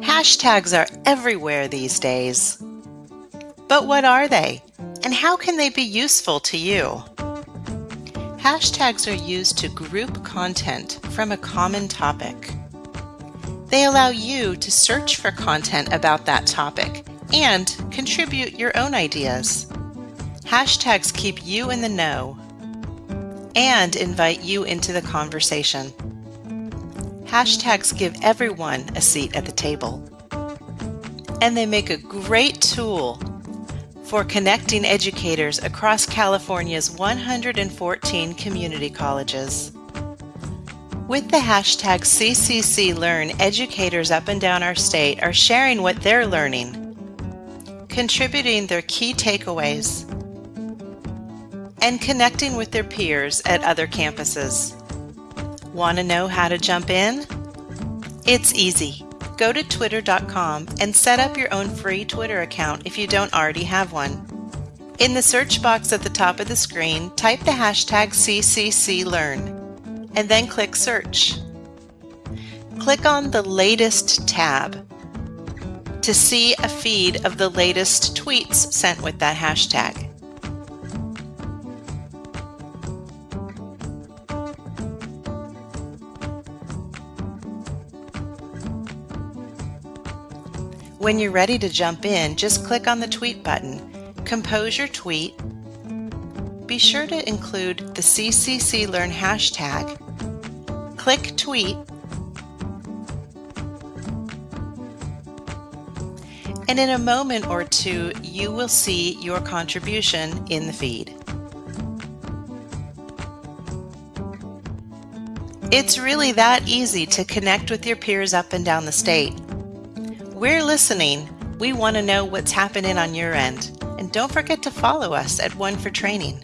Hashtags are everywhere these days. But what are they? And how can they be useful to you? Hashtags are used to group content from a common topic. They allow you to search for content about that topic and contribute your own ideas. Hashtags keep you in the know and invite you into the conversation. Hashtags give everyone a seat at the table. And they make a great tool for connecting educators across California's 114 community colleges. With the hashtag CCCLearn, educators up and down our state are sharing what they're learning, contributing their key takeaways, and connecting with their peers at other campuses. Want to know how to jump in? It's easy. Go to twitter.com and set up your own free Twitter account if you don't already have one. In the search box at the top of the screen, type the hashtag CCCLearn and then click Search. Click on the Latest tab to see a feed of the latest tweets sent with that hashtag. When you're ready to jump in, just click on the tweet button, compose your tweet, be sure to include the CCC Learn hashtag, click tweet, and in a moment or two, you will see your contribution in the feed. It's really that easy to connect with your peers up and down the state. We're listening. We want to know what's happening on your end. And don't forget to follow us at One for Training.